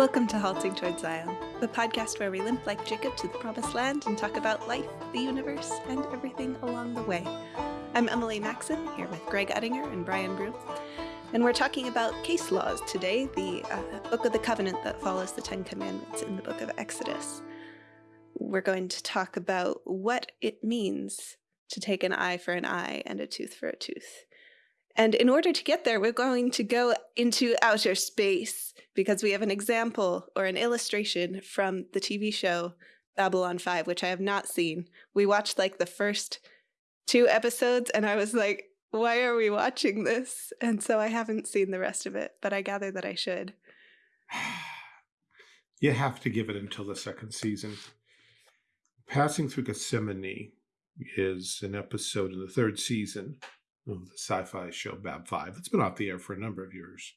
Welcome to Halting Towards Zion, the podcast where we limp like Jacob to the promised land and talk about life, the universe, and everything along the way. I'm Emily Maxon, here with Greg Uttinger and Brian Brew, and we're talking about case laws today, the uh, book of the covenant that follows the Ten Commandments in the book of Exodus. We're going to talk about what it means to take an eye for an eye and a tooth for a tooth. And in order to get there, we're going to go into outer space because we have an example or an illustration from the TV show Babylon 5, which I have not seen. We watched like the first two episodes and I was like, why are we watching this? And so I haven't seen the rest of it, but I gather that I should. You have to give it until the second season. Passing Through Gethsemane is an episode in the third season of the sci-fi show Bab 5. It's been off the air for a number of years.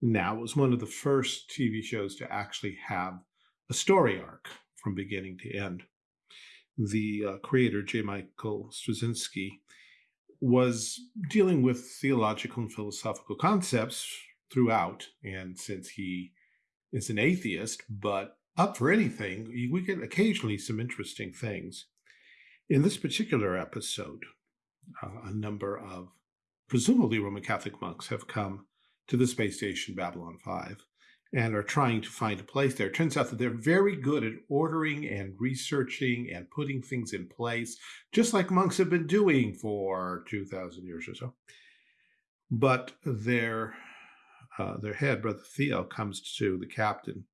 Now, it was one of the first TV shows to actually have a story arc from beginning to end. The uh, creator, J. Michael Straczynski, was dealing with theological and philosophical concepts throughout. And since he is an atheist, but up for anything, we get occasionally some interesting things. In this particular episode, uh, a number of presumably Roman Catholic monks have come to the space station Babylon 5 and are trying to find a place there. It turns out that they're very good at ordering and researching and putting things in place, just like monks have been doing for 2,000 years or so. But their, uh, their head, Brother Theo, comes to the captain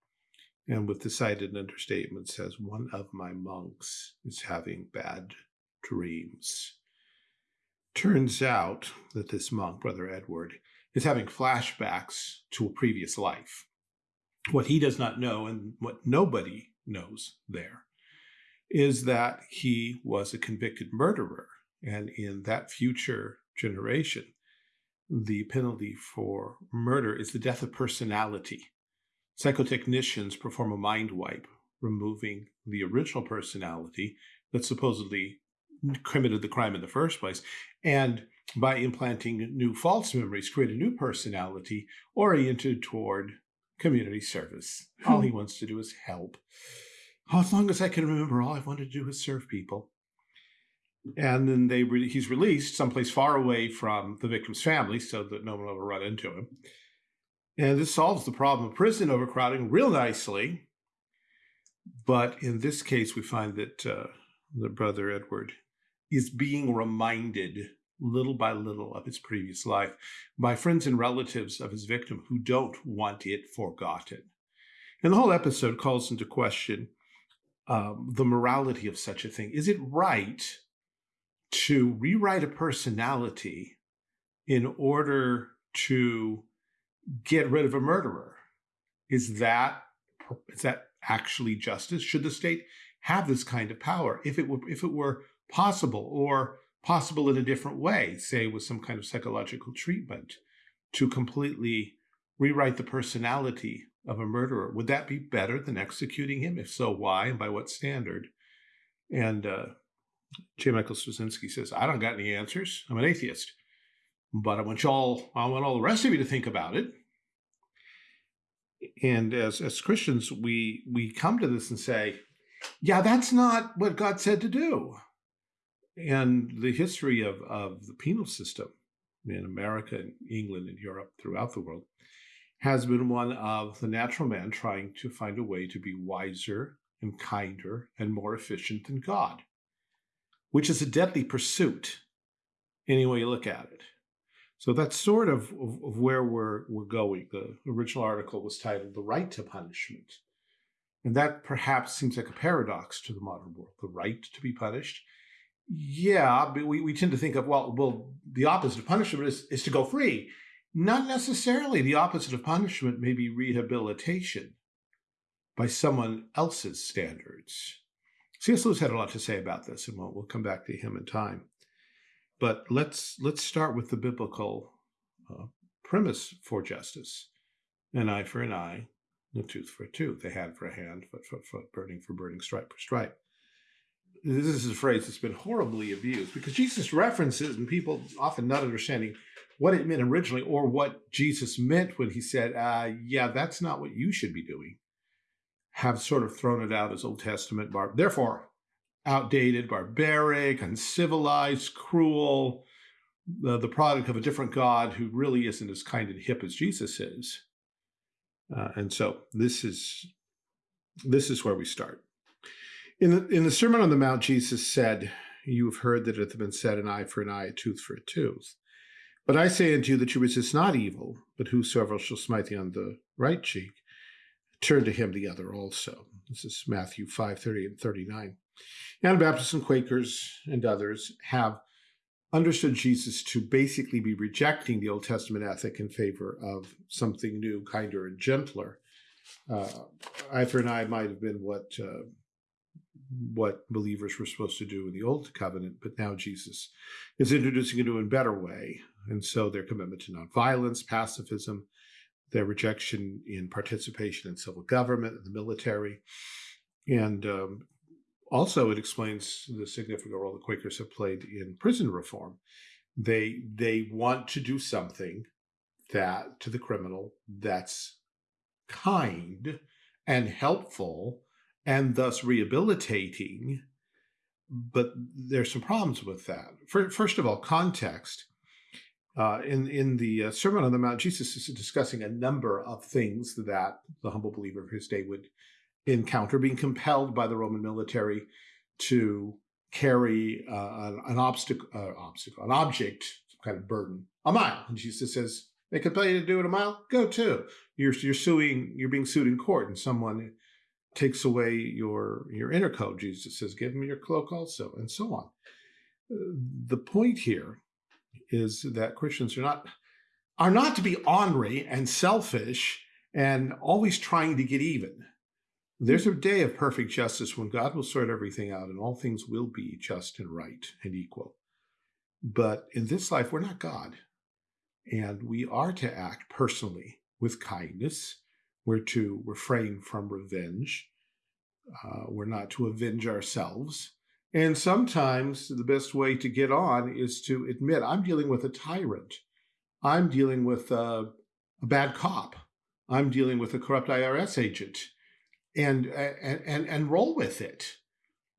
and with decided understatement says, one of my monks is having bad dreams. Turns out that this monk, Brother Edward, is having flashbacks to a previous life. What he does not know, and what nobody knows there, is that he was a convicted murderer. And in that future generation, the penalty for murder is the death of personality. Psychotechnicians perform a mind wipe, removing the original personality that supposedly committed the crime in the first place, and by implanting new false memories, create a new personality oriented toward community service. All hmm. he wants to do is help. Oh, as long as I can remember, all I want to do is serve people. And then they re he's released someplace far away from the victim's family so that no one will ever run into him. And this solves the problem of prison overcrowding real nicely. But in this case, we find that uh, the brother Edward is being reminded little by little of his previous life by friends and relatives of his victim who don't want it forgotten. And the whole episode calls into question um, the morality of such a thing. Is it right to rewrite a personality in order to get rid of a murderer? Is that is that actually justice? Should the state have this kind of power? If it were if it were possible or possible in a different way, say with some kind of psychological treatment to completely rewrite the personality of a murderer. Would that be better than executing him? If so, why and by what standard? And uh, J. Michael Straczynski says, I don't got any answers. I'm an atheist. But I want y'all, I want all the rest of you to think about it. And as, as Christians, we we come to this and say, yeah, that's not what God said to do. And the history of, of the penal system in America and England and Europe throughout the world has been one of the natural man trying to find a way to be wiser and kinder and more efficient than God, which is a deadly pursuit any way you look at it. So that's sort of, of, of, where we're, we're going. The original article was titled The Right to Punishment. And that perhaps seems like a paradox to the modern world, the right to be punished yeah, we, we tend to think of, well, well, the opposite of punishment is, is to go free. Not necessarily. The opposite of punishment may be rehabilitation by someone else's standards. C.S. Lewis had a lot to say about this, and we'll, we'll come back to him in time. But let's let's start with the biblical uh, premise for justice: an eye for an eye, a tooth for a tooth, a hand for a hand, foot for foot, burning for burning, stripe for stripe this is a phrase that's been horribly abused because Jesus references, and people often not understanding what it meant originally or what Jesus meant when he said, uh, yeah, that's not what you should be doing, have sort of thrown it out as Old Testament, bar therefore outdated, barbaric, uncivilized, cruel, the, the product of a different God who really isn't as kind and hip as Jesus is. Uh, and so this is this is where we start. In the, in the Sermon on the Mount, Jesus said, You have heard that it hath been said, an eye for an eye, a tooth for a tooth. But I say unto you that you resist not evil, but whosoever shall smite thee on the right cheek, turn to him the other also. This is Matthew 5, 30 and 39. Anabaptists and Quakers and others have understood Jesus to basically be rejecting the Old Testament ethic in favor of something new, kinder, and gentler. Uh, eye for an eye might have been what uh, what believers were supposed to do in the Old Covenant, but now Jesus is introducing a new and better way. And so their commitment to nonviolence, pacifism, their rejection in participation in civil government and the military, and um, also, it explains the significant role the Quakers have played in prison reform. They they want to do something that to the criminal that's kind and helpful and thus rehabilitating. But there's some problems with that. First of all, context. Uh, in in the uh, Sermon on the Mount, Jesus is discussing a number of things that the humble believer of his day would encounter, being compelled by the Roman military to carry uh, an, obstacle, uh, obstacle, an object, some kind of burden, a mile. And Jesus says, they compel you to do it a mile, go too. You're you're suing, you're being sued in court, and someone takes away your your inner coat. Jesus says, give him your cloak also, and so on. The point here is that Christians are not are not to be ornery and selfish and always trying to get even. There's a day of perfect justice when God will sort everything out and all things will be just and right and equal. But in this life, we're not God. And we are to act personally with kindness. We're to refrain from revenge. Uh, we're not to avenge ourselves. And sometimes the best way to get on is to admit, I'm dealing with a tyrant. I'm dealing with a, a bad cop. I'm dealing with a corrupt IRS agent and and and roll with it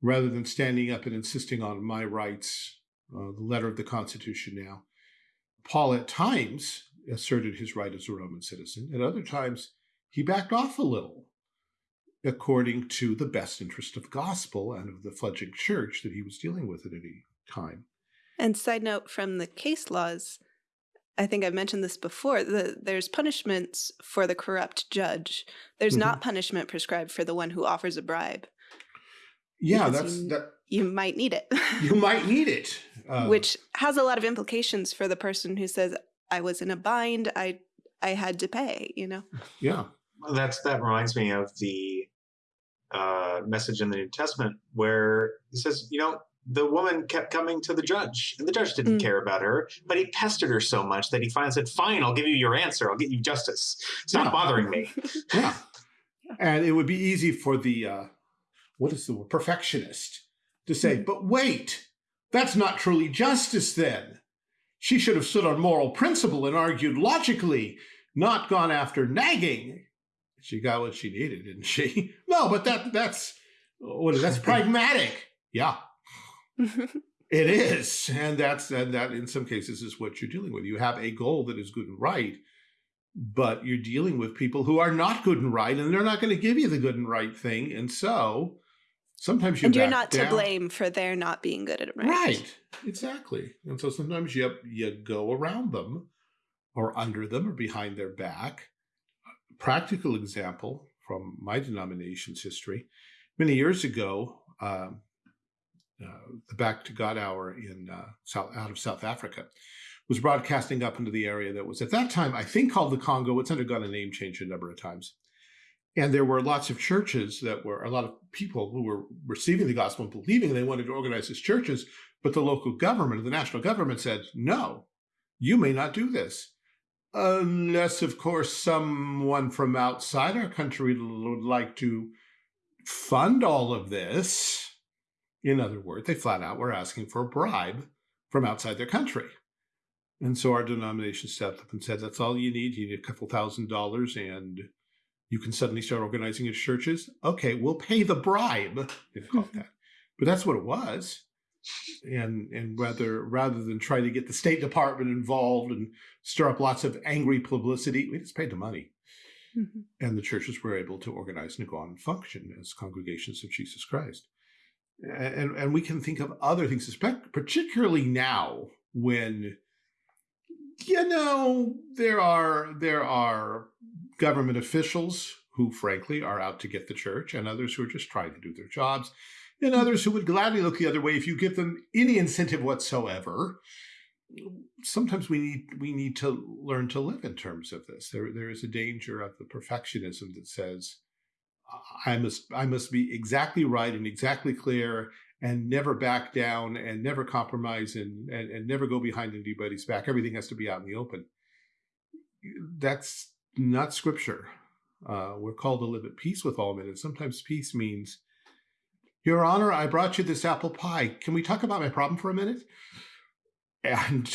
rather than standing up and insisting on my rights uh, the letter of the constitution now paul at times asserted his right as a roman citizen at other times he backed off a little according to the best interest of gospel and of the fledgling church that he was dealing with at any time and side note from the case laws I think I've mentioned this before, the, there's punishments for the corrupt judge. There's mm -hmm. not punishment prescribed for the one who offers a bribe. Yeah, that's you, that. You might need it. you might need it. Uh, Which has a lot of implications for the person who says, I was in a bind, I I had to pay, you know? Yeah. Well, that's that reminds me of the uh, message in the New Testament where it says, you know, the woman kept coming to the judge, and the judge didn't mm. care about her, but he pestered her so much that he finally said, Fine, I'll give you your answer. I'll get you justice. Stop yeah. bothering me. yeah. And it would be easy for the, uh, what is the word, perfectionist to say, mm. But wait, that's not truly justice then. She should have stood on moral principle and argued logically, not gone after nagging. She got what she needed, didn't she? no, but that that's what that's pragmatic. Yeah, it is, and that's and that in some cases is what you're dealing with. You have a goal that is good and right, but you're dealing with people who are not good and right, and they're not going to give you the good and right thing, and so sometimes you and you're not down. to blame for their not being good at right. Right, exactly. And so sometimes you you go around them, or under them, or behind their back. Practical example from my denomination's history. Many years ago, um, uh, the Back to God Hour in uh, South, out of South Africa, was broadcasting up into the area that was at that time, I think, called the Congo. It's undergone a name change a number of times. And there were lots of churches that were, a lot of people who were receiving the gospel and believing they wanted to organize as churches, but the local government, the national government said, no, you may not do this. Unless, of course, someone from outside our country would like to fund all of this in other words, they flat out were asking for a bribe from outside their country. And so our denomination stepped up and said, that's all you need. You need a couple thousand dollars and you can suddenly start organizing your churches. Okay, we'll pay the bribe. They've called that. But that's what it was. And and rather rather than try to get the State Department involved and stir up lots of angry publicity, we just paid the money. Mm -hmm. And the churches were able to organize and go on and function as congregations of Jesus Christ. And, and we can think of other things, particularly now when you know, there are there are government officials who frankly are out to get the church and others who are just trying to do their jobs and others who would gladly look the other way if you give them any incentive whatsoever. Sometimes we need we need to learn to live in terms of this. There there is a danger of the perfectionism that says I must I must be exactly right and exactly clear and never back down and never compromise and, and, and never go behind anybody's back. Everything has to be out in the open. That's not scripture. Uh, we're called to live at peace with all men. And sometimes peace means, Your Honor, I brought you this apple pie. Can we talk about my problem for a minute? And,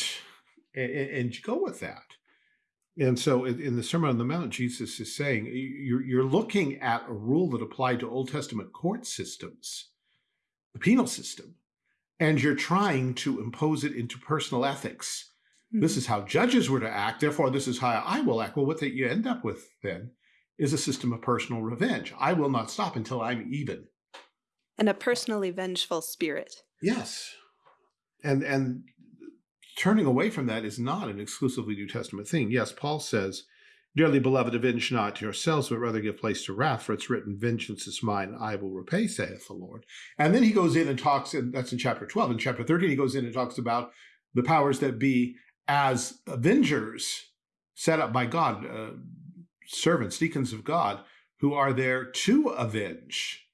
and, and go with that. And so in the Sermon on the Mount, Jesus is saying, you're, you're looking at a rule that applied to Old Testament court systems the penal system, and you're trying to impose it into personal ethics. Mm -hmm. This is how judges were to act, therefore this is how I will act. Well, what that you end up with then is a system of personal revenge. I will not stop until I'm even. And a personally vengeful spirit. Yes. And and turning away from that is not an exclusively New Testament thing. Yes, Paul says, Dearly beloved, avenge not yourselves, but rather give place to wrath, for it's written, Vengeance is mine, I will repay, saith the Lord. And then he goes in and talks, and that's in chapter 12. In chapter 13, he goes in and talks about the powers that be as avengers set up by God, uh, servants, deacons of God, who are there to avenge,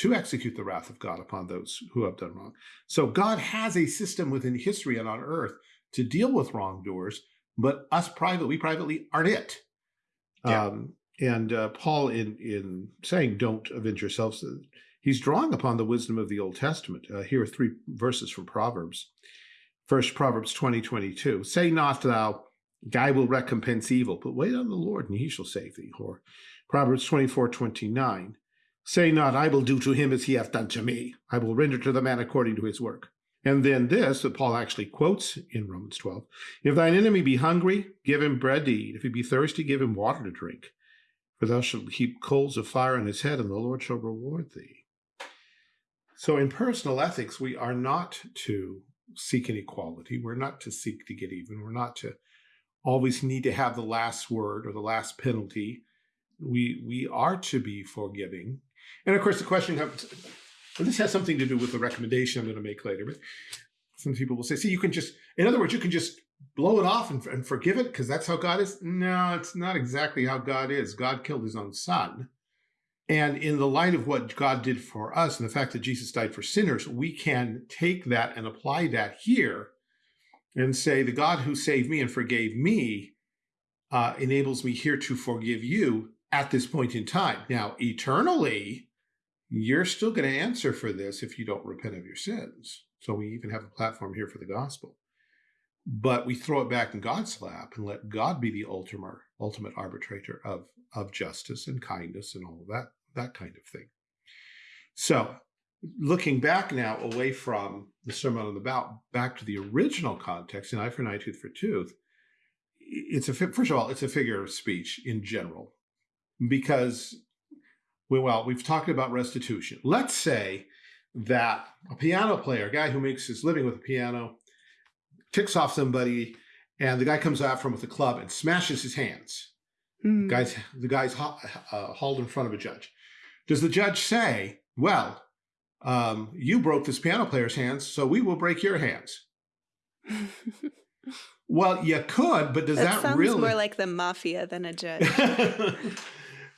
to execute the wrath of God upon those who have done wrong. So God has a system within history and on earth to deal with wrongdoers, but us private, we privately aren't it. Yeah. Um, and uh, Paul, in in saying "Don't avenge yourselves," he's drawing upon the wisdom of the Old Testament. Uh, here are three verses from Proverbs. First, Proverbs twenty twenty two: "Say not thou, I will recompense evil, but wait on the Lord, and He shall save thee." Or Proverbs twenty four twenty nine: "Say not, I will do to him as he hath done to me; I will render to the man according to his work." And then this that Paul actually quotes in Romans 12 If thine enemy be hungry, give him bread to eat. If he be thirsty, give him water to drink. For thou shalt heap coals of fire on his head, and the Lord shall reward thee. So in personal ethics, we are not to seek an equality. We're not to seek to get even. We're not to always need to have the last word or the last penalty. We we are to be forgiving. And of course, the question comes this has something to do with the recommendation I'm going to make later, but some people will say, see, you can just, in other words, you can just blow it off and, and forgive it because that's how God is. No, it's not exactly how God is. God killed his own son. And in the light of what God did for us and the fact that Jesus died for sinners, we can take that and apply that here and say, the God who saved me and forgave me uh, enables me here to forgive you at this point in time. Now, eternally, you're still going to answer for this if you don't repent of your sins. So we even have a platform here for the gospel. But we throw it back in God's lap and let God be the ultimate ultimate arbitrator of, of justice and kindness and all that, that kind of thing. So looking back now away from the Sermon on the Mount back to the original context, an eye for an eye, tooth for tooth, it's a first of all, it's a figure of speech in general, because well, we've talked about restitution. Let's say that a piano player, a guy who makes his living with a piano, ticks off somebody, and the guy comes out from with a club and smashes his hands. Mm. Guys, the guy's uh, hauled in front of a judge. Does the judge say, "Well, um, you broke this piano player's hands, so we will break your hands"? well, you could, but does that, that sounds really more like the mafia than a judge?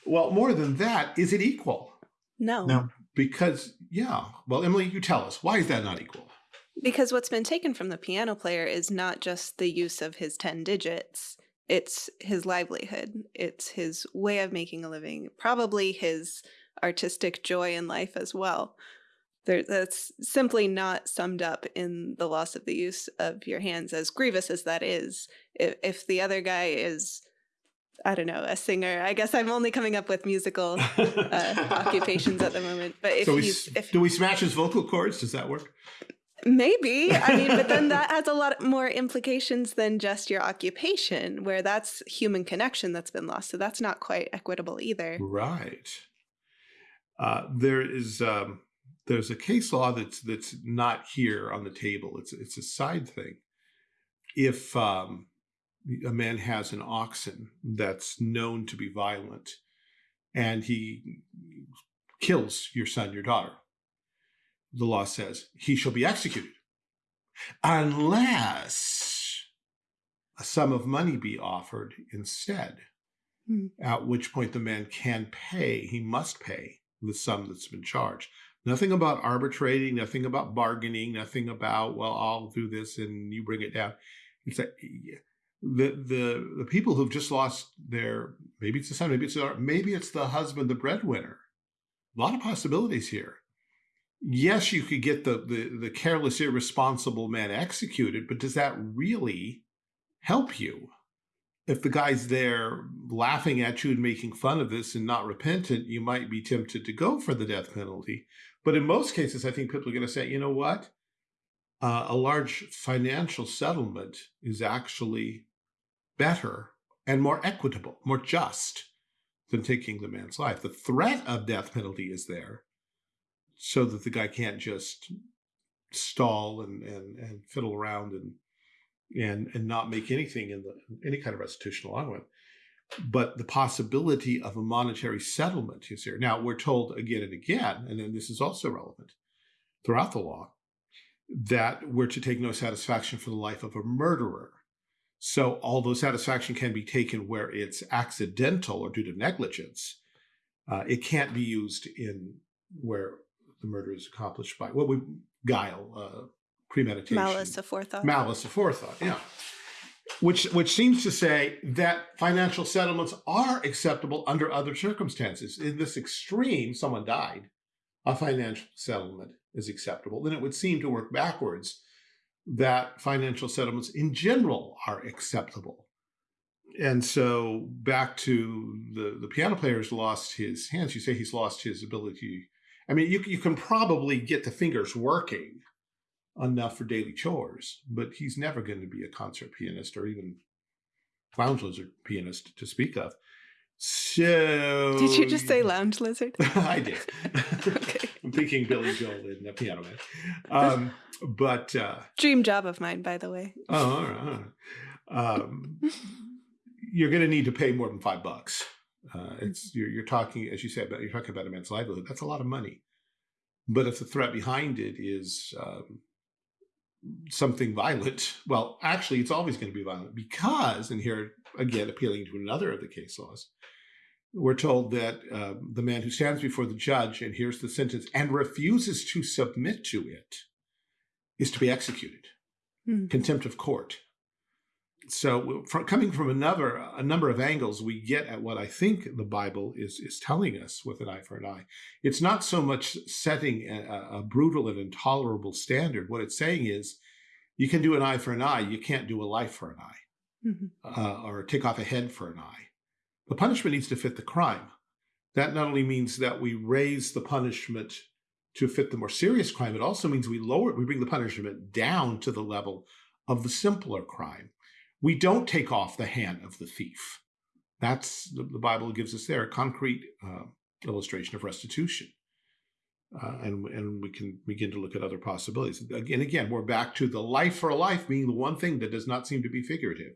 Well, more than that, is it equal? No. No. Because, yeah. Well, Emily, you tell us. Why is that not equal? Because what's been taken from the piano player is not just the use of his 10 digits, it's his livelihood, it's his way of making a living, probably his artistic joy in life as well. there, that's simply not summed up in the loss of the use of your hands, as grievous as that is. If, if the other guy is, I don't know, a singer, I guess I'm only coming up with musical uh, occupations at the moment. But if so we, if do we smash his vocal cords? Does that work? Maybe. I mean, but then that has a lot more implications than just your occupation, where that's human connection that's been lost. So that's not quite equitable either. Right. Uh, there is um, there's a case law that's that's not here on the table. It's it's a side thing. If um, a man has an oxen that's known to be violent, and he kills your son, your daughter, the law says he shall be executed, unless a sum of money be offered instead. Hmm. At which point the man can pay. He must pay the sum that's been charged. Nothing about arbitrating, nothing about bargaining, nothing about, well, I'll do this and you bring it down. It's like the the the people who've just lost their maybe it's the son, maybe it's the maybe it's the husband, the breadwinner. A lot of possibilities here. Yes, you could get the the, the careless, irresponsible man executed, but does that really help you? if the guy's there laughing at you and making fun of this and not repentant, you might be tempted to go for the death penalty. But in most cases, I think people are going to say, you know what? Uh, a large financial settlement is actually better and more equitable, more just than taking the man's life. The threat of death penalty is there so that the guy can't just stall and, and, and fiddle around and and and not make anything in the any kind of restitution with. But the possibility of a monetary settlement is here. Now we're told again and again and then this is also relevant throughout the law that we're to take no satisfaction for the life of a murderer so although satisfaction can be taken where it's accidental or due to negligence uh, it can't be used in where the murder is accomplished by what we guile uh, premeditation. Malice aforethought. Malice aforethought, yeah. Which, which seems to say that financial settlements are acceptable under other circumstances. In this extreme, someone died, a financial settlement is acceptable. Then it would seem to work backwards that financial settlements in general are acceptable. And so back to the, the piano player's lost his hands. You say he's lost his ability. I mean, you, you can probably get the fingers working enough for daily chores, but he's never going to be a concert pianist or even lounge lizard pianist to speak of. So did you just say lounge lizard? I did. I'm thinking Billy Joel in the Piano Man. Um, but uh, dream job of mine, by the way. Oh, all right. Um, you're going to need to pay more than five bucks. Uh, it's you're, you're talking, as you said, about you're talking about a man's livelihood. That's a lot of money. But if the threat behind it is um, something violent, well, actually, it's always going to be violent because, and here again, appealing to another of the case laws, we're told that uh, the man who stands before the judge and hears the sentence and refuses to submit to it is to be executed, Hmm. contempt of court. So, from, coming from another a number of angles, we get at what I think the Bible is is telling us with an eye for an eye. It's not so much setting a, a brutal and intolerable standard. What it's saying is, you can do an eye for an eye. You can't do a life for an eye, Mhm. uh, or take off a head for an eye. The punishment needs to fit the crime. That not only means that we raise the punishment to fit the more serious crime, it also means we lower, it, we bring the punishment down to the level of the simpler crime. We don't take off the hand of the thief. That's the, Bible gives us there a concrete uh, illustration of restitution. Uh, and, and we can begin to look at other possibilities. Again, again, we're back to the life for a life being the one thing that does not seem to be figurative,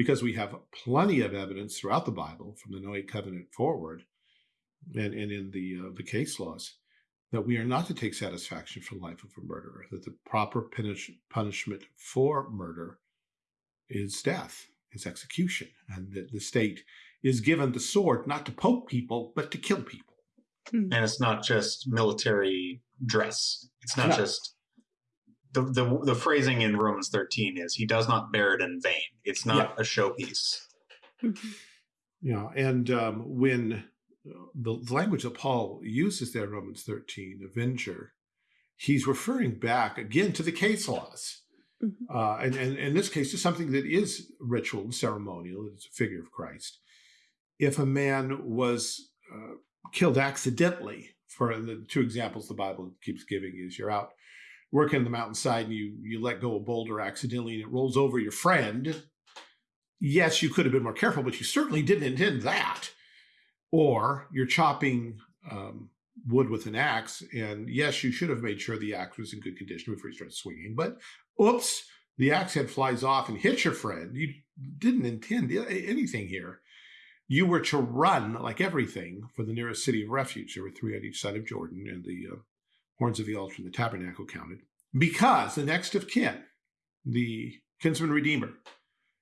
because we have plenty of evidence throughout the Bible, from the Noahic covenant forward, and, and in the uh, the case laws, that we are not to take satisfaction for the life of a murderer. That the proper punish, punishment for murder is death, is execution, and that the state is given the sword not to poke people, but to kill people. and it's not just military dress. It's not No. just the, the the phrasing in Romans 13 is he does not bear it in vain. It's not a showpiece. Yeah, and um, when uh, the, the language that Paul uses there in Romans 13, avenger, he's referring back again to the case laws. Mm -hmm. uh, and, and, and in this case, to something that is ritual and ceremonial. It's a figure of Christ. If a man was uh, killed accidentally, for the two examples the Bible keeps giving is you're out working on the mountainside and you, you let go a boulder accidentally and it rolls over your friend. Yes, you could have been more careful, but you certainly didn't intend that. Or you're chopping um, wood with an axe. And yes, you should have made sure the axe was in good condition before you start swinging. But oops, the axe head flies off and hits your friend. You didn't intend anything here. You were to run like everything for the nearest city of refuge. There were three on each side of Jordan, and the uh, horns of the altar and the tabernacle counted. Because the next of kin, the kinsman redeemer,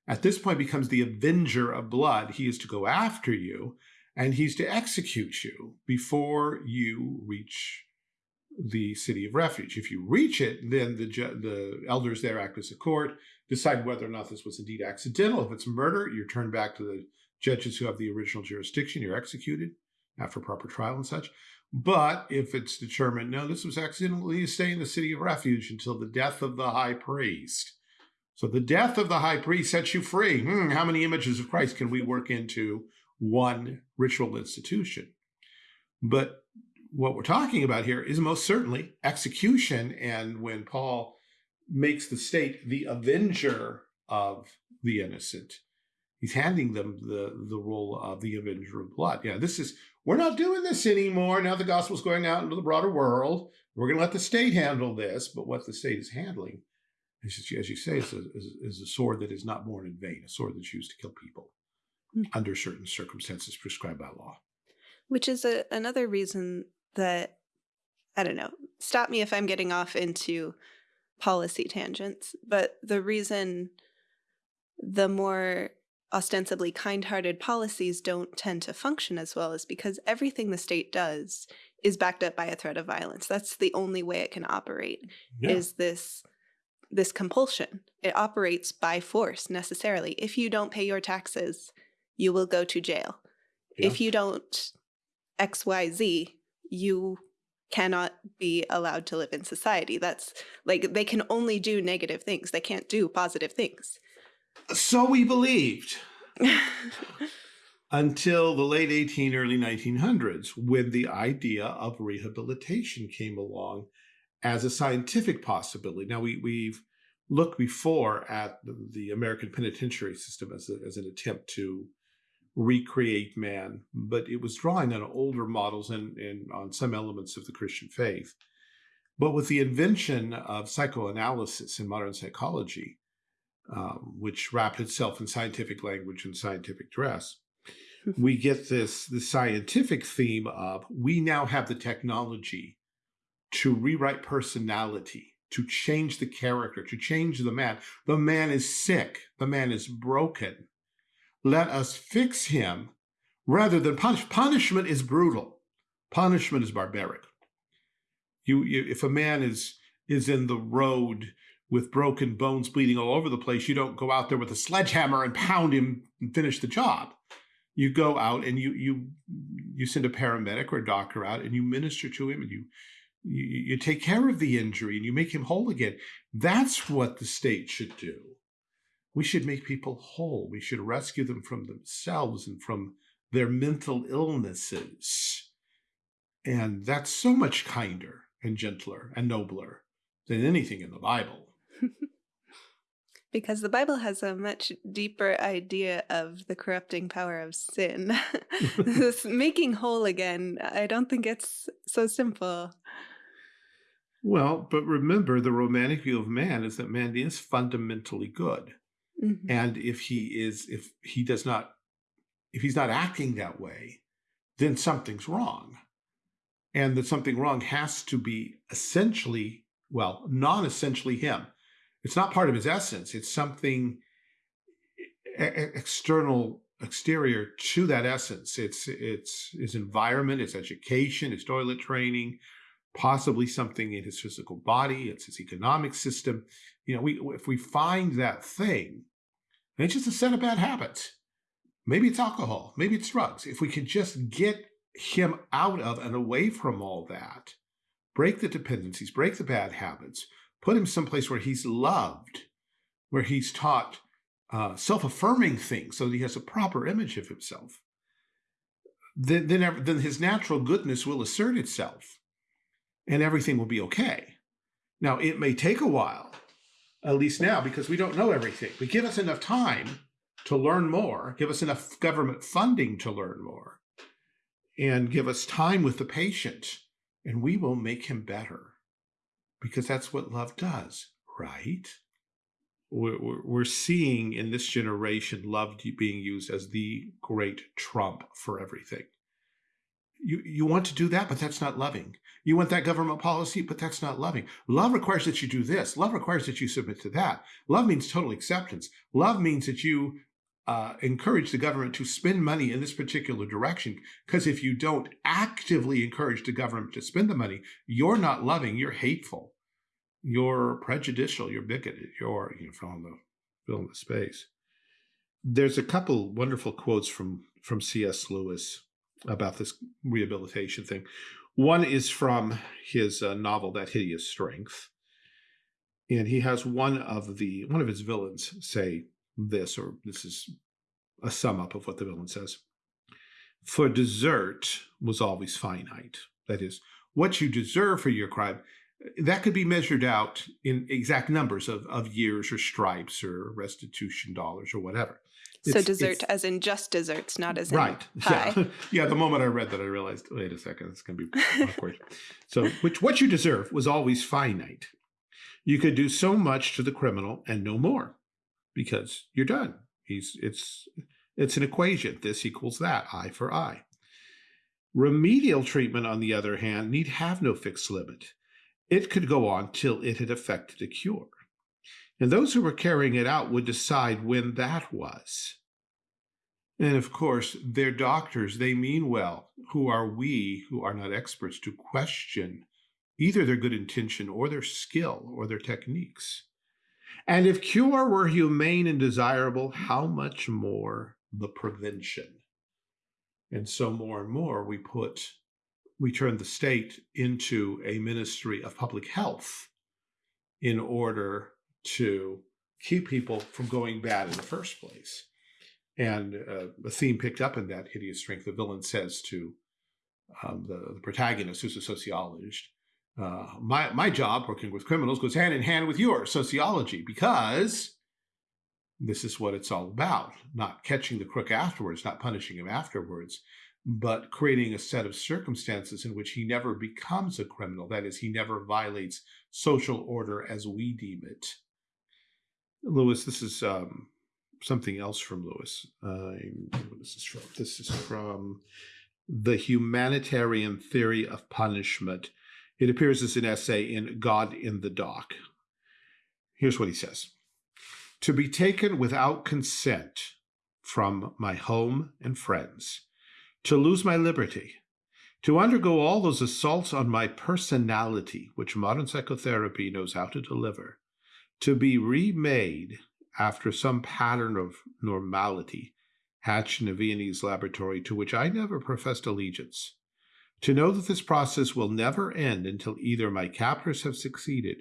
at this point becomes the avenger of blood. He is to go after you and he's to execute you before you reach the city of refuge. If you reach it, then the, the elders there act as a court, decide whether or not this was indeed accidental. If it's murder, you're turned back to the judges who have the original jurisdiction. You're executed after proper trial and such. But if it's determined, no, this was accidentally stay in the city of refuge until the death of the high priest. So the death of the high priest sets you free. Hmm, how many images of Christ can we work into one ritual institution. But what we're talking about here is most certainly execution. And when Paul makes the state the avenger of the innocent, he's handing them the, the role of the avenger of blood. Yeah, this is, we're not doing this anymore. Now the gospel's going out into the broader world. We're going to let the state handle this. But what the state is handling, is, as you say, is a, is, is a sword that is not borne in vain, a sword that's used to kill people. Mm. under certain circumstances prescribed by law. Which is a, another reason that, I don't know, stop me if I'm getting off into policy tangents, but the reason the more ostensibly kind-hearted policies don't tend to function as well is because everything the state does is backed up by a threat of violence. That's the only way it can operate yeah. is this this compulsion. It operates by force necessarily. If you don't pay your taxes, you will go to jail. Yeah. If you don't XYZ, you cannot be allowed to live in society. That's like they can only do negative things. They can't do positive things. So we believed. Until the late 18, early 1900s, when the idea of rehabilitation came along as a scientific possibility. Now, we, we've looked before at the American penitentiary system as, a, as an attempt to recreate man, but it was drawing on older models and, and on some elements of the Christian faith. But with the invention of psychoanalysis in modern psychology, um, which wrapped itself in scientific language and scientific dress, we get this, the scientific theme of we now have the technology to rewrite personality, to change the character, to change the man. The man is sick. The man is broken let us fix him rather than punish. Punishment is brutal. Punishment is barbaric. You, you, if a man is is in the road with broken bones bleeding all over the place, you don't go out there with a sledgehammer and pound him and finish the job. You go out and you you you send a paramedic or a doctor out and you minister to him and you you, you take care of the injury and you make him whole again. That's what the state should do. We should make people whole. We should rescue them from themselves and from their mental illnesses. And that's so much kinder and gentler and nobler than anything in the Bible. because the Bible has a much deeper idea of the corrupting power of sin. this making whole again, I don't think it's so simple. Well, but remember, the romantic view of man is that man is fundamentally good. Mm -hmm. And if he is, if he does not, if he's not acting that way, then something's wrong. And that something wrong has to be essentially, well, non-essentially him. It's not part of his essence. It's something external, exterior to that essence. It's, it's his environment, it's education, his toilet training, possibly something in his physical body, it's his economic system. You know, we if we find that thing, it's just a set of bad habits. Maybe it's alcohol, maybe it's drugs. If we could just get him out of and away from all that, break the dependencies, break the bad habits, put him someplace where he's loved, where he's taught uh, self-affirming things so that he has a proper image of himself, then, then, then his natural goodness will assert itself and everything will be okay. Now, it may take a while, at least now, because we don't know everything. But give us enough time to learn more, give us enough government funding to learn more, and give us time with the patient, and we will make him better. Because that's what love does, right? We're, we're seeing in this generation love being used as the great trump for everything. You, you want to do that, but that's not loving. You want that government policy, but that's not loving. Love requires that you do this. Love requires that you submit to that. Love means total acceptance. Love means that you uh, encourage the government to spend money in this particular direction. Because if you don't actively encourage the government to spend the money, you're not loving, you're hateful, you're prejudicial, you're bigoted, you're you know, filling the filling the space. There's a couple wonderful quotes from from C.S. Lewis about this rehabilitation thing. One is from his uh, novel, That Hideous Strength. And he has one of the one of his villains say this, or this is a sum up of what the villain says. For desert was always finite. That is, what you deserve for your crime, that could be measured out in exact numbers of, of years or stripes or restitution dollars or whatever. So desert as in just deserts, not as right. in pie. Yeah. yeah. The moment I read that, I realized, wait a second, it's going to be awkward. so, which what you deserve was always finite. You could do so much to the criminal and no more, because you're done. He's it's it's an equation. This equals that. Eye for eye. Remedial treatment, on the other hand, need have no fixed limit. It could go on till it had effected a cure. And those who were carrying it out would decide when that was. And of course, they're doctors, they mean well. Who are we who are not experts to question either their good intention or their skill or their techniques? And if cure were humane and desirable, how much more the prevention? And so more and more we put, we turn the state into a ministry of public health in order to keep people from going bad in the first place. And uh, a theme picked up in that hideous strength, the villain says to um, the, the, protagonist, who's a sociologist, uh, my, my job working with criminals goes hand in hand with your sociology because this is what it's all about. Not catching the crook afterwards, not punishing him afterwards, but creating a set of circumstances in which he never becomes a criminal. That is, he never violates social order as we deem it. Lewis, this is um, something else from Lewis. Uh, what is this from? This is from The Humanitarian Theory of Punishment. It appears as an essay in God in the Dock. Here's what he says. To be taken without consent from my home and friends, to lose my liberty, to undergo all those assaults on my personality which modern psychotherapy knows how to deliver, to be remade after some pattern of normality hatched in a Viennese laboratory to which I never professed allegiance. To know that this process will never end until either my captors have succeeded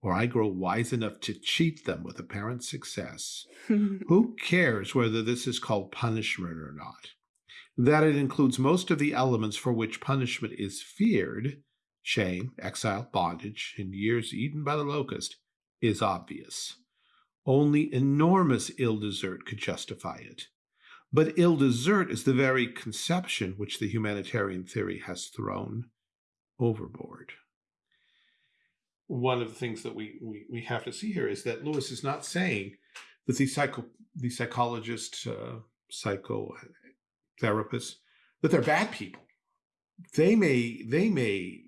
or I grow wise enough to cheat them with apparent success. Who cares whether this is called punishment or not? That it includes most of the elements for which punishment is feared, shame, exile, bondage, and years eaten by the locust, is obvious. Only enormous ill desert could justify it. But ill desert is the very conception which the humanitarian theory has thrown overboard. One of the things that we, we, we have to see here is that Lewis is not saying that these psycho these psychologists, uh, psychotherapists, that they're bad people. They may they may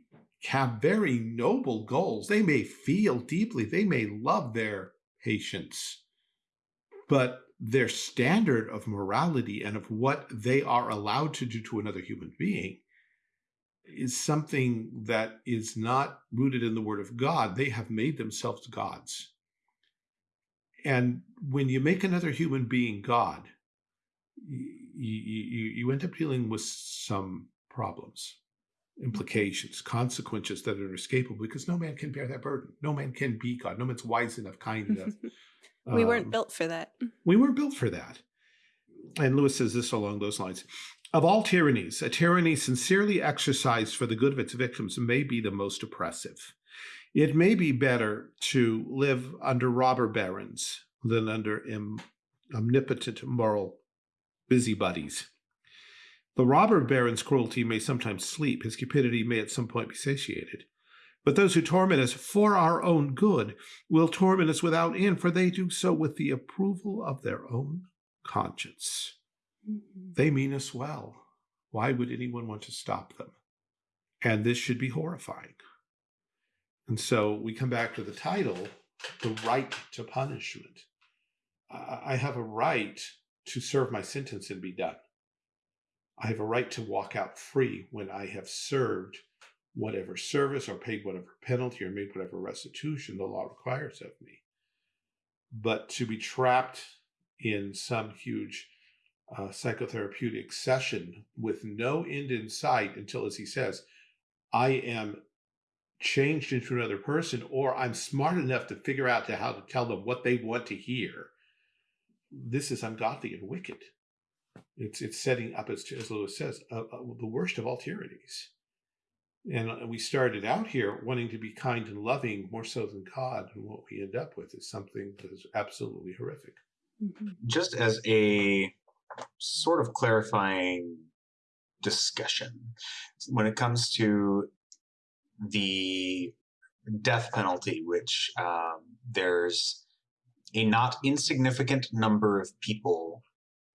have very noble goals. They may feel deeply. They may love their patients, but their standard of morality and of what they are allowed to do to another human being is something that is not rooted in the word of God. They have made themselves gods. And when you make another human being God, you, you, you end up dealing with some problems. implications, consequences that are inescapable because no man can bear that burden. No man can be God. No man's wise enough, kind enough. We weren't Um, built for that. we weren't built for that. And Lewis says this along those lines. Of all tyrannies, a tyranny sincerely exercised for the good of its victims may be the most oppressive. It may be better to live under robber barons than under om- omnipotent moral busybodies. The robber baron's cruelty may sometimes sleep, his cupidity may at some point be satiated. But those who torment us for our own good will torment us without end, for they do so with the approval of their own conscience. Mm-hmm. They mean us well. Why would anyone want to stop them? And this should be horrifying. And so we come back to the title The Right to Punishment. I I have a right to serve my sentence and be done. I have a right to walk out free when I have served whatever service or paid whatever penalty or made whatever restitution the law requires of me. But to be trapped in some huge uh, psychotherapeutic session with no end in sight until, as he says, I am changed into another person or I'm smart enough to figure out to how to tell them what they want to hear. This is ungodly and wicked. It's it's setting up, as, as Lewis says, uh, uh, the worst of all tyrannies. And uh, we started out here wanting to be kind and loving more so than God, and what we end up with is something that is absolutely horrific. Mhm. just as a sort of clarifying discussion when it comes to the death penalty, which um, there's a not insignificant number of people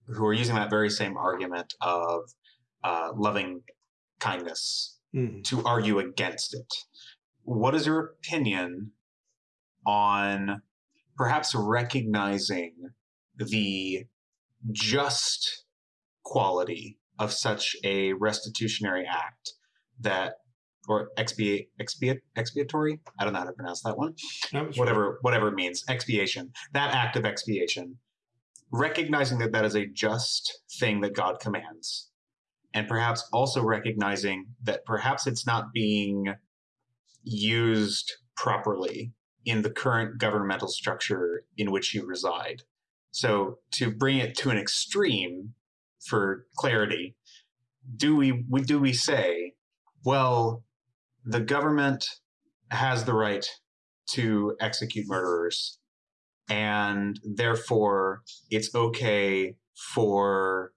who are using that very same argument of uh, loving kindness Mhm. to argue against it. What is your opinion on perhaps recognizing the just quality of such a restitutionary act that or expiate expiate expiatory? I don't know how to pronounce that one. Whatever whatever it means. Expiation. That act of expiation. Recognizing that that is a just thing that god commands and perhaps also recognizing that perhaps it's not being used properly in the current governmental structure in which you reside. So to bring it to an extreme for clarity do we, we do we say well the government has the right to execute murderers and therefore it's okay for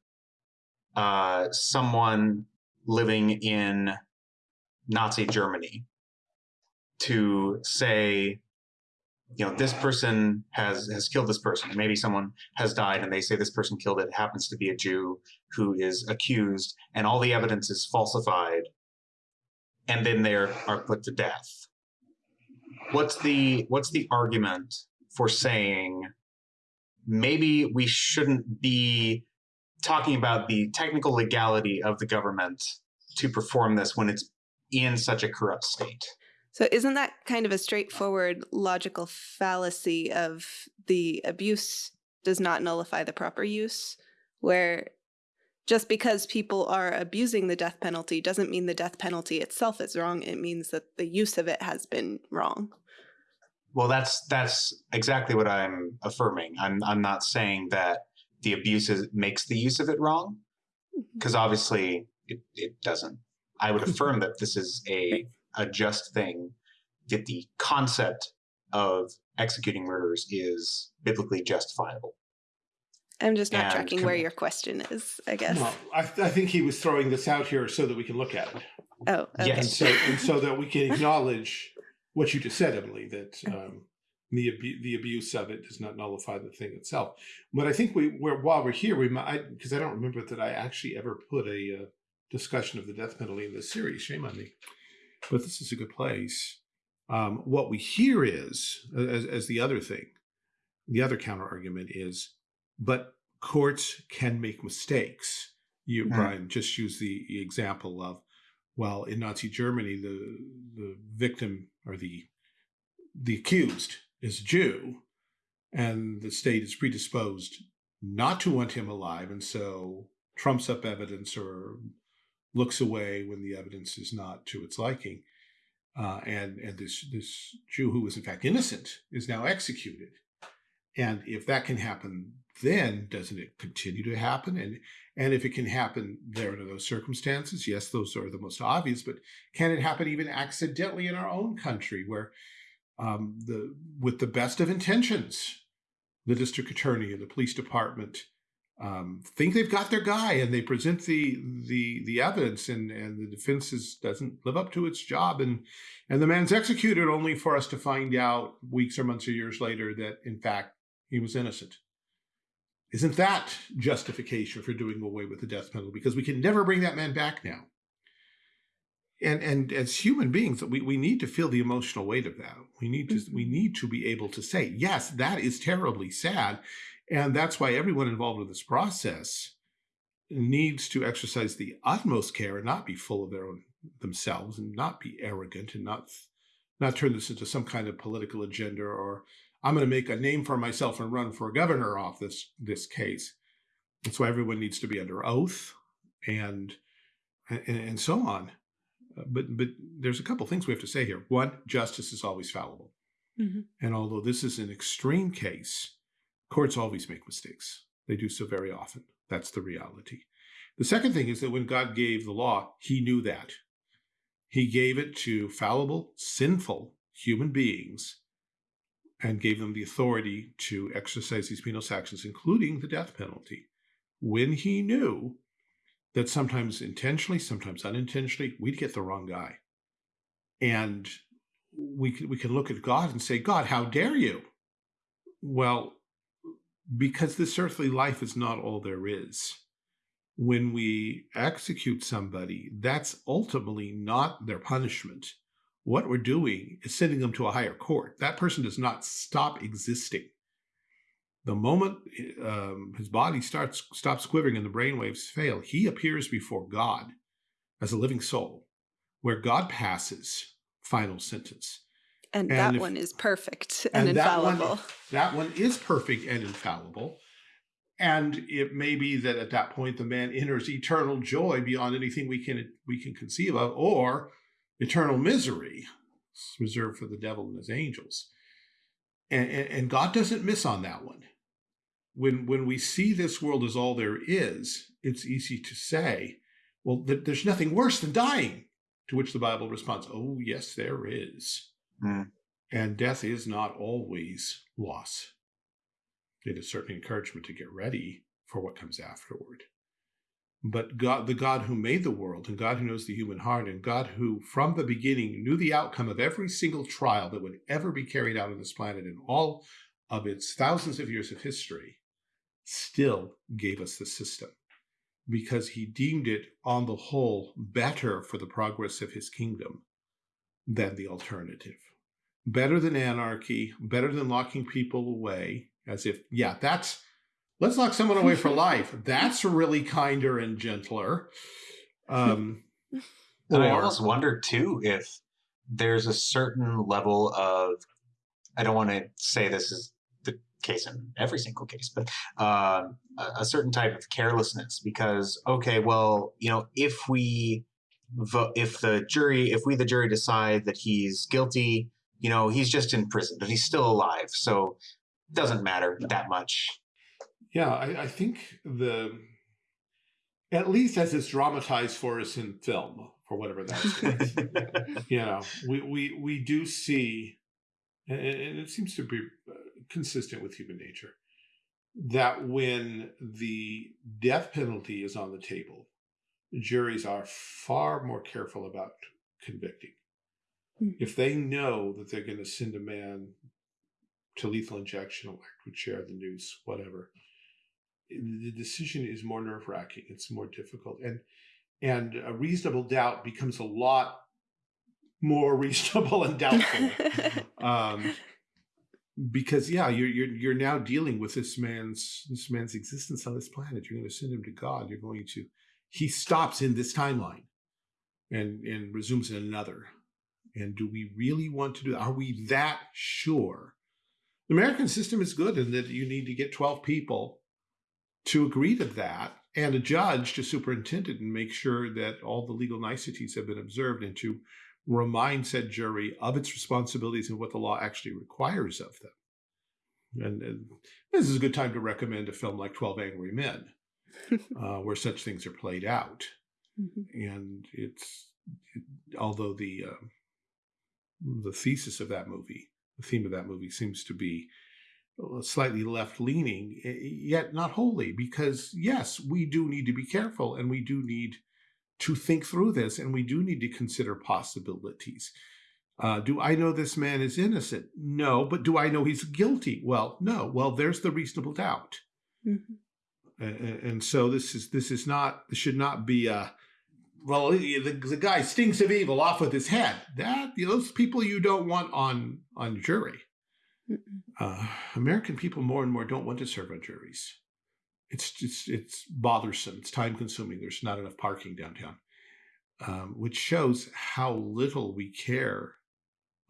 uh, someone living in Nazi Germany to say, you know, this person has has killed this person. Maybe someone has died, and they say this person killed it. Happens to be a Jew who is accused, and all the evidence is falsified, and then they are, are put to death. What's the what's the argument for saying maybe we shouldn't be talking about the technical legality of the government to perform this when it's in such a corrupt state? So isn't that kind of a straightforward logical fallacy of the abuse does not nullify the proper use, where just because people are abusing the death penalty doesn't mean the death penalty itself is wrong. It means that the use of it has been wrong. Well, that's that's exactly what I'm affirming. I'm I'm not saying that the abuse is, makes the use of it wrong, mm-hmm. because obviously it, it doesn't. I would mm-hmm. affirm that this is a a just thing, that the concept of executing murderers is biblically justifiable. I'm just not And tracking where your question is, I guess. Well, I, I think he was throwing this out here so that we can look at it, Oh, okay. and Yes. so and so that we can acknowledge what you just said, Emily. That mm-hmm. um, the abu- the abuse of it does not nullify the thing itself. But I think we, we're, while we're here, we might because I don't remember that I actually ever put a uh, discussion of the death penalty in this series. Shame on me. But this is a good place. Um, what we hear is, as, as the other thing, the other counter argument is, but courts can make mistakes. You, Mhm. Brian, just use the example of, well, in Nazi Germany, the the victim or the the accused is a Jew, and the state is predisposed not to want him alive, and so trumps up evidence or looks away when the evidence is not to its liking. Uh, and and this this Jew who was in fact innocent is now executed. And if that can happen, then doesn't it continue to happen? And and if it can happen there under those circumstances, yes, those are the most obvious. But can it happen even accidentally in our own country, where um, the with the best of intentions, the district attorney and the police department um, think they've got their guy and they present the the the evidence and and the defense is, doesn't live up to its job and and the man's executed only for us to find out weeks or months or years later that in fact he was innocent. Isn't that justification for doing away with the death penalty? Because we can never bring that man back now and and as human beings we, we need to feel the emotional weight of that we need to we mm-hmm. need to be able to say yes that is terribly sad and that's why everyone involved in this process needs to exercise the utmost care and not be full of their own themselves and not be arrogant and not not turn this into some kind of political agenda or I'm going to make a name for myself and run for governor off this this case. That's why everyone needs to be under oath and and, and so on. But but there's a couple things we have to say here. One, justice is always fallible. Mm -hmm. And although this is an extreme case, Courts always make mistakes. They do so very often. That's the reality. The second thing is that when God gave the law, he knew that. He gave it to fallible, sinful human beings and gave them the authority to exercise these penal actions, including the death penalty, when he knew that sometimes intentionally, sometimes unintentionally, we'd get the wrong guy. And we can, we can look at God and say, God, how dare you? Well, because this earthly life is not all there is. When we execute somebody, that's ultimately not their punishment. What we're doing is sending them to a higher court. That person does not stop existing. The moment um, his body starts stops quivering and the brainwaves fail, he appears before God as a living soul, where God passes final sentence. And, and that if, one is perfect and, and infallible. That one, that one is perfect and infallible. And it may be that at that point the man enters eternal joy beyond anything we can we can conceive of, or eternal misery reserved for the devil and his angels. And, and, and God doesn't miss on that one. When when we see this world as all there is, it's easy to say, well, th there's nothing worse than dying. To which the Bible responds, oh, yes, there is. Mm. And death is not always loss. It is certainly encouragement to get ready for what comes afterward. But God, the God who made the world and God who knows the human heart and God who from the beginning knew the outcome of every single trial that would ever be carried out on this planet in all of its thousands of years of history, still gave us the system because he deemed it on the whole better for the progress of his kingdom than the alternative better than anarchy, better than locking people away, as if, yeah, that's, let's lock someone away for life. That's really kinder and gentler. Um, and or, I almost wonder too if there's a certain level of, I don't want to say this is the case in every single case, but uh, a certain type of carelessness because, okay, well, you know, if we vote, if the jury, if we, the jury decide that he's guilty, you know, he's just in prison, but he's still alive. So it doesn't matter that much. Yeah, I, I think the, at least as it's dramatized for us in film, for whatever that's worth, you know, we, we, we do see, and it seems to be consistent with human nature, that when the death penalty is on the table, juries are far more careful about convicting Hmm. If they know that they're going to send a man to lethal injection, electric chair, the noose, whatever, the decision is more nerve wracking. It's more difficult. And, and a reasonable doubt becomes a lot more reasonable and doubtful. um, because yeah, you're, you're, you're now dealing with this man's, this man's existence on this planet. You're going to send him to God. You're going to, he stops in this timeline and, and resumes in another. And do we really want to do Are we that sure? The American system is good in that you need to get 12 people to agree to that. and a judge to superintend it and make sure that all the legal niceties have been observed and to remind said jury of its responsibilities and what the law actually requires of them. And, and this is a good time to recommend a film like 12 Angry Men, uh, where such things are played out. Mm -hmm. And it's, it, although the, uh, the thesis of that movie, the theme of that movie seems to be slightly left leaning, yet not wholly, because yes, we do need to be careful and we do need to think through this and we do need to consider possibilities. Uh, do I know this man is innocent? No, but do I know he's guilty? Well, no. Well, there's the reasonable doubt. Mm -hmm. and, and, so this is this is not this should not be a well the, the guy stinks of evil off with his head. That those people you don't want on on jury. Uh, American people more and more don't want to serve on juries. It's just it's bothersome. It's time consuming. There's not enough parking downtown, um, which shows how little we care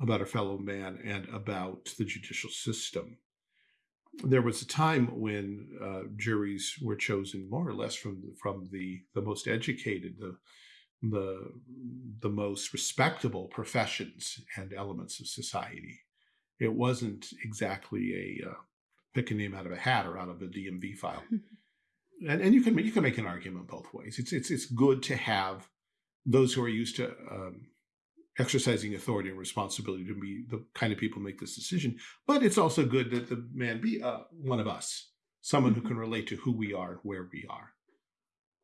about our fellow man and about the judicial system. There was a time when uh, juries were chosen more or less from from the the most educated, the the the most respectable professions and elements of society it wasn't exactly a uh, pick a name out of a hat or out of a DMV file. and, and you can you can make an argument both ways. It's it's it's good to have those who are used to um, exercising authority and responsibility to be the kind of people make this decision. But it's also good that the man be uh, one of us, someone who mm-hmm. can relate to who we are, where we are.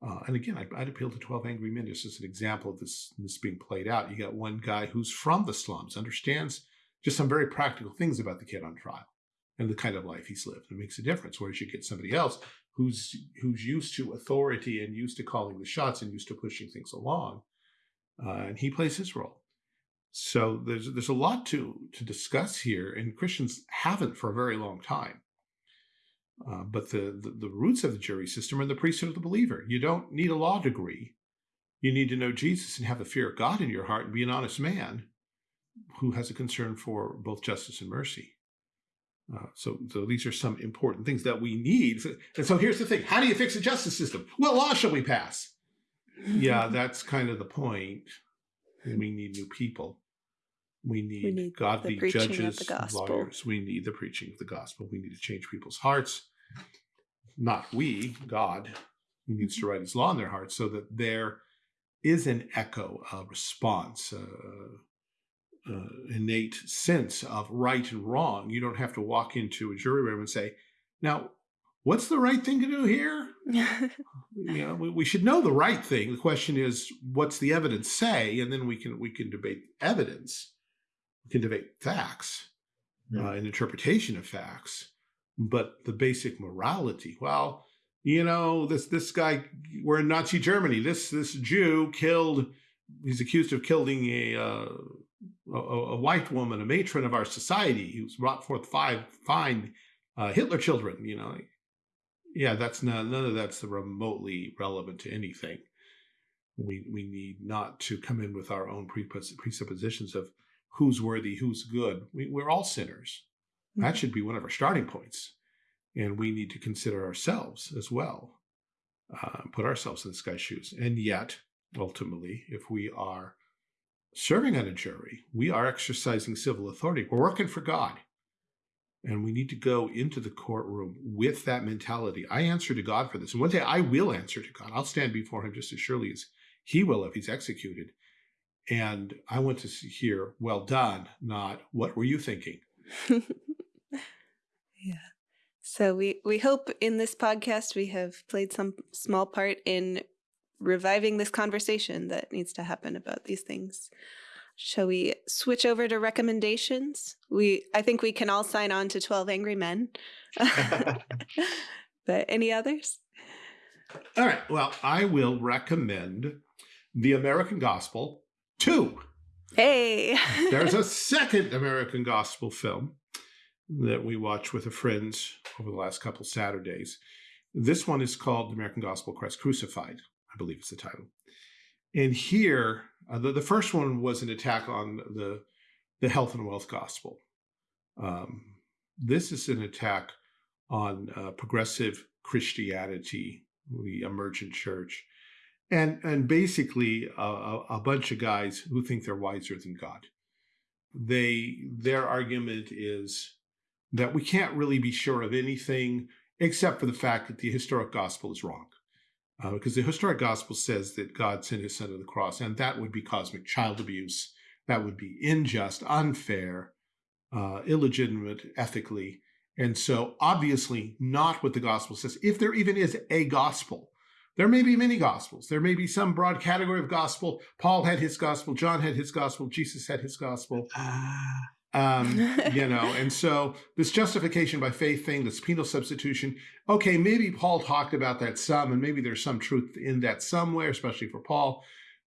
Uh, and again, I'd, I'd, appeal to 12 Angry Men just as an example of this, this being played out. You got one guy who's from the slums, understands just some very practical things about the kid on trial and the kind of life he's lived. It makes a difference. Whereas you get somebody else who's who's used to authority and used to calling the shots and used to pushing things along, uh, and he plays his role. So there's there's a lot to to discuss here, and Christians haven't for a very long time. Uh, but the, the, the roots of the jury system are the priesthood of the believer. You don't need a law degree. You need to know Jesus and have the fear of God in your heart and be an honest man who has a concern for both justice and mercy. Uh, so, so these are some important things that we need. And so here's the thing. How do you fix the justice system? What law shall we pass? yeah, that's kind of the point. We need new people. We need, we need godly judges, lawyers. We need the preaching of the gospel. We need to change people's hearts. Not we, God. He needs to mm-hmm. write his law in their hearts so that there is an echo, a response, uh, uh, innate sense of right and wrong. You don't have to walk into a jury room and say, now, what's the right thing to do here? you know, we, we, should know the right thing. The question is, what's the evidence say? And then we can we can debate evidence. We can debate facts yeah. uh, and interpretation of facts. But the basic morality, well, you know, this this guy, we're in Nazi Germany. This this Jew killed. He's accused of killing a uh, a, a, white woman, a matron of our society, who's brought forth five fine uh, Hitler children. You know, yeah, that's not none of that's remotely relevant to anything. We we need not to come in with our own presuppositions of who's worthy, who's good. We, we're all sinners. That mm-hmm. should be one of our starting points, and we need to consider ourselves as well, uh, put ourselves in this guy's shoes. And yet, ultimately, if we are serving on a jury, we are exercising civil authority. We're working for God. And we need to go into the courtroom with that mentality. I answer to God for this. And one day I will answer to God. I'll stand before him just as surely as he will if he's executed. And I want to hear, well done, not what were you thinking? yeah. So we, we hope in this podcast we have played some small part in reviving this conversation that needs to happen about these things. Shall we switch over to recommendations? We I think we can all sign on to 12 Angry Men. but any others? All right. Well, I will recommend The American Gospel 2. Hey. There's a second American Gospel film that we watched with a friends over the last couple Saturdays. This one is called The American Gospel Christ Crucified. I believe it's the title. And here, uh, the, the first one was an attack on the, the health and wealth gospel. Um, this is an attack on uh, progressive Christianity the emergent church, and and basically a, a bunch of guys who think they're wiser than God. They their argument is that we can't really be sure of anything except for the fact that the historic gospel is wrong. Uh, because the historic gospel says that God sent his son to the cross, and that would be cosmic child abuse. That would be unjust, unfair, uh, illegitimate ethically. And so, obviously, not what the gospel says. If there even is a gospel, there may be many gospels. There may be some broad category of gospel. Paul had his gospel, John had his gospel, Jesus had his gospel. Ah. Um, you know, and so this justification by faith thing, this penal substitution, okay, maybe Paul talked about that some, and maybe there's some truth in that somewhere, especially for Paul.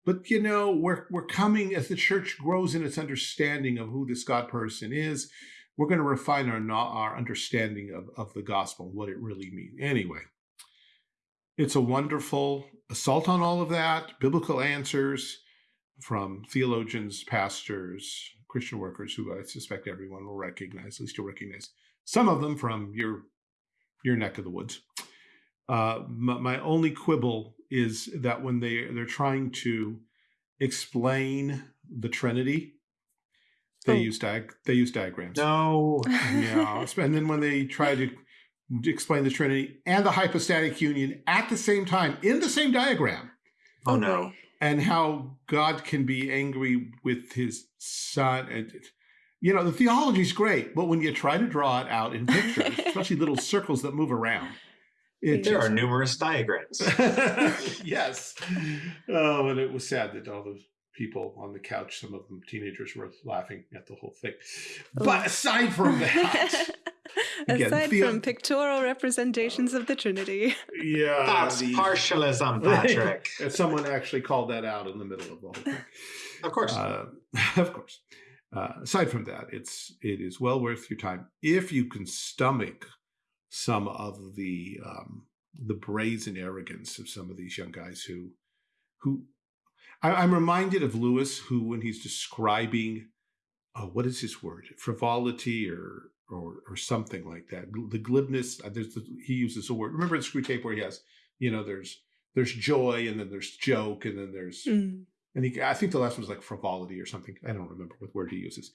But you know, we're we're coming as the church grows in its understanding of who this God person is. We're going to refine our our understanding of, of the gospel, and what it really means. Anyway, it's a wonderful assault on all of that, biblical answers from theologians, pastors, Christian workers who I suspect everyone will recognize, at least you'll recognize some of them from your your neck of the woods. Uh, my, my, only quibble is that when they they're trying to explain the Trinity, they oh. use diag they use diagrams. No, yeah, and then when they try to explain the Trinity and the hypostatic union at the same time in the same diagram. Oh no and how God can be angry with his son. And, you know, the theology is great, but when you try to draw it out in pictures, especially little circles that move around, there just... are numerous diagrams. yes. Oh, and it was sad that all those people on the couch, some of them teenagers, were laughing at the whole thing. But aside from that, Again, Aside the, from pictorial representations of the Trinity. Yeah. That's the, partialism, Patrick. someone actually called that out in the middle of the whole thing. Of course. Uh, of course. Uh, aside from that, it's it is well worth your time if you can stomach some of the um, the brazen arrogance of some of these young guys who who I, am reminded of Lewis, who when he's describing uh, what is his word frivolity or or or something like that. The glibness. Uh, there's the, he uses a word. Remember the Screwtape where he has, you know, there's there's joy and then there's joke and then there's mm. and he. I think the last one was like frivolity or something. I don't remember what word he uses,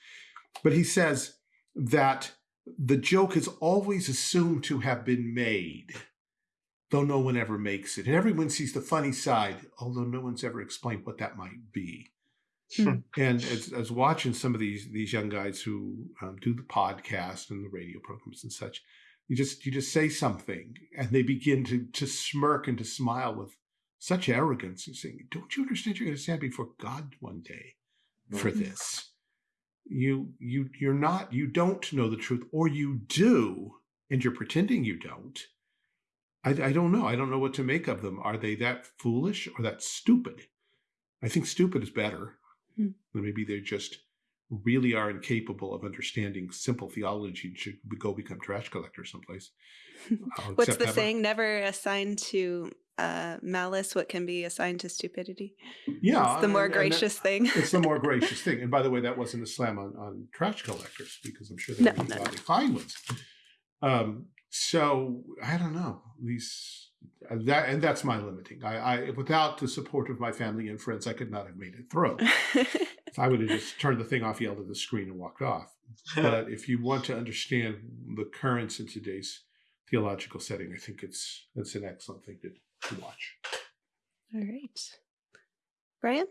but he says that the joke is always assumed to have been made, though no one ever makes it, and everyone sees the funny side, although no one's ever explained what that might be. Hmm. and as, as watching some of these these young guys who um, do the podcast and the radio programs and such, you just you just say something and they begin to to smirk and to smile with such arrogance and saying, "Don't you understand? You're going to stand before God one day for mm-hmm. this. You you you're not you don't know the truth, or you do, and you're pretending you don't." I, I don't know. I don't know what to make of them. Are they that foolish or that stupid? I think stupid is better. Hmm. Maybe they just really are incapable of understanding simple theology and should go become trash collectors someplace. What's the saying? Never assign to uh, malice what can be assigned to stupidity. Yeah, it's the more and, gracious and thing. it's the more gracious thing. And by the way, that wasn't a slam on, on trash collectors because I'm sure they no, no, no. fine ones. Um, so I don't know these that and that's my limiting. I, I without the support of my family and friends, I could not have made it through. I would have just turned the thing off, yelled at the screen, and walked off. but if you want to understand the currents in today's theological setting, I think it's it's an excellent thing to, to watch. All right, Brian.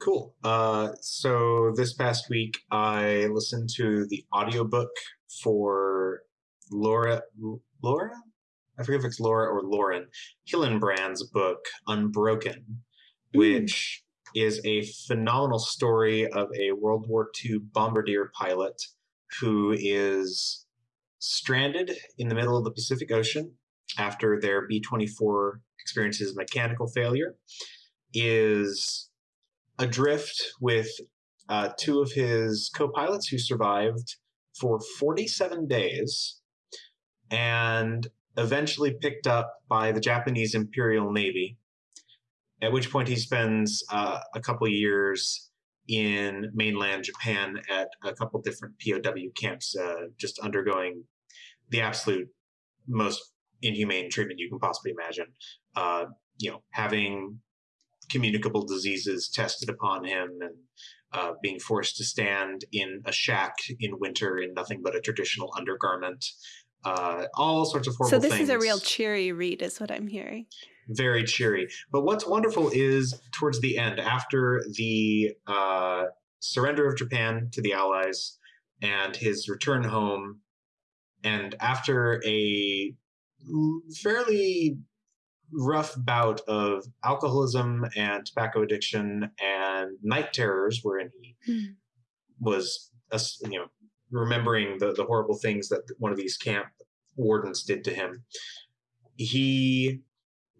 Cool. Uh, so this past week, I listened to the audiobook for Laura Laura I forget if it's Laura or Lauren Hillenbrand's book, Unbroken, mm. which is a phenomenal story of a World War II bombardier pilot who is stranded in the middle of the Pacific Ocean after their B 24 experiences mechanical failure, is adrift with uh, two of his co pilots who survived for 47 days and eventually picked up by the Japanese Imperial Navy, at which point he spends uh, a couple years in mainland Japan at a couple different POW camps, uh, just undergoing the absolute most inhumane treatment you can possibly imagine. Uh, you know, having communicable diseases tested upon him and uh, being forced to stand in a shack in winter in nothing but a traditional undergarment. Uh, all sorts of horrible So this things. is a real cheery read, is what I'm hearing. very cheery. But what's wonderful is towards the end, after the uh, surrender of Japan to the Allies and his return home, and after a fairly rough bout of alcoholism and tobacco addiction and night terrors, wherein he Hmm. was, you know, remembering the, the horrible things that one of these camp wardens did to him. He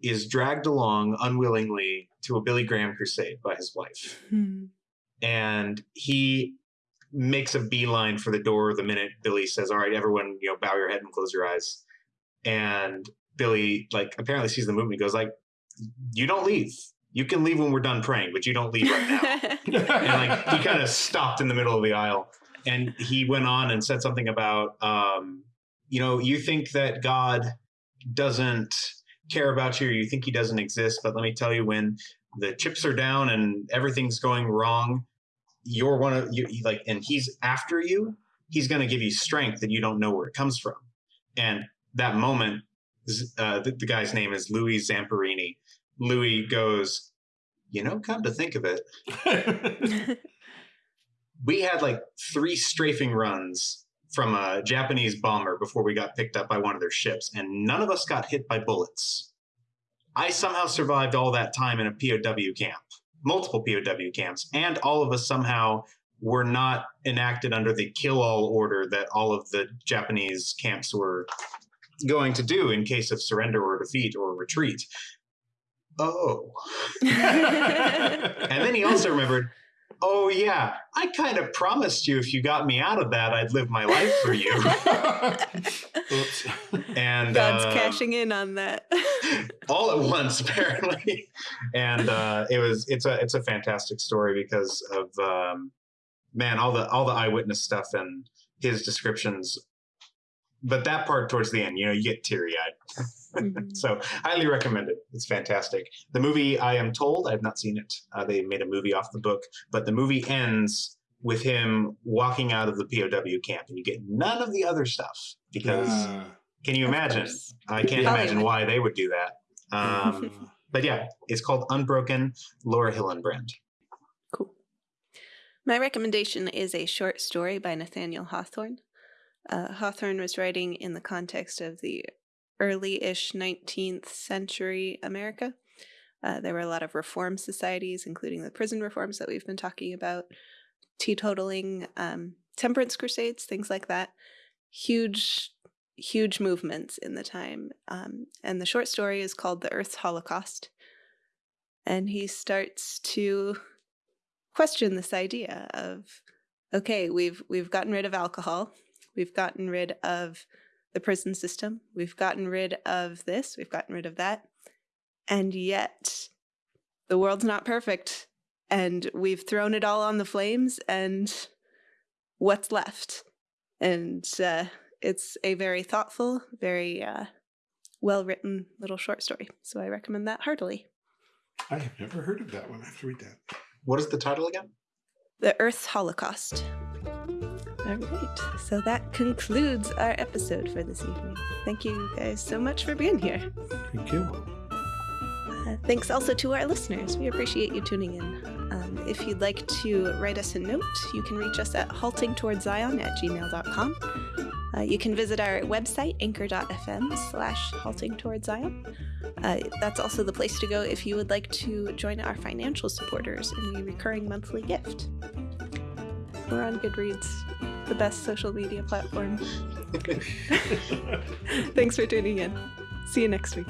is dragged along unwillingly to a Billy Graham crusade by his wife. Hmm. And he makes a beeline for the door the minute Billy says, All right, everyone, you know, bow your head and close your eyes. And Billy, like, apparently sees the movement. He goes, like, you don't leave. You can leave when we're done praying, but you don't leave right now and like he kind of stopped in the middle of the aisle and he went on and said something about um, you know you think that god doesn't care about you or you think he doesn't exist but let me tell you when the chips are down and everything's going wrong you're one of you you- like and he's after you he's going to give you strength that you don't know where it comes from. And that moment uh, the, the guy's name is louis zamperini. Louis goes you know come to think of it we had like three strafing runs from a Japanese bomber before we got picked up by one of their ships, and none of us got hit by bullets. I somehow survived all that time in a POW camp, multiple POW camps, and all of us somehow were not enacted under the kill all order that all of the Japanese camps were going to do in case of surrender or defeat or retreat. Oh. And then he also remembered, oh yeah, I kind of promised you if you got me out of that, I'd live my life for you. Oops. And God's uh, cashing in on that. all at once, apparently. And uh, it was it's a it's a fantastic story because of um, man all the all the eyewitness stuff and his descriptions. But that part towards the end, you know, you get teary eyed. Mhm. So highly recommend it. It's fantastic. The movie, I am told, I've not seen it. Uh, they made a movie off the book, but the movie ends with him walking out of the POW camp, and you get none of the other stuff because Uh, can you imagine? I can't Yeah. imagine why they would do that. Um, but yeah, it's called Unbroken. Laura Hillenbrand. Cool. My recommendation is a short story by Nathaniel Hawthorne. Uh, Hawthorne was writing in the context of the early ish 19th century America. Uh, there were a lot of reform societies, including the prison reforms that we've been talking about, teetotaling, um, temperance crusades, things like that. Huge, huge movements in the time. Um, and the short story is called The Earth's Holocaust. And he starts to question this idea of okay we've we've gotten rid of alcohol we've gotten rid of the prison system we've gotten rid of this we've gotten rid of that and yet the world's not perfect and we've thrown it all on the flames and what's left and uh, it's a very thoughtful very uh, well written little short story so i recommend that heartily I have never heard of that one. I have to read that. What is the title again? The Earth's Holocaust. All right, so that concludes our episode for this evening. Thank you guys so much for being here. Thank you. Uh, thanks also to our listeners. We appreciate you tuning in. Um, if you'd like to write us a note, you can reach us at haltingtowardszion at gmail.com. Uh, you can visit our website, anchor.fm slash halting towards Zion. Uh, that's also the place to go if you would like to join our financial supporters in a recurring monthly gift. We're on Goodreads, the best social media platform. Thanks for tuning in. See you next week.